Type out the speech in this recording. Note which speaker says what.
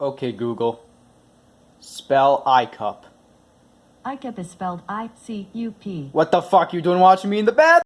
Speaker 1: Okay, Google. Spell iCup.
Speaker 2: ICUP is spelled I C U P.
Speaker 1: What the fuck you doing watching me in the bed?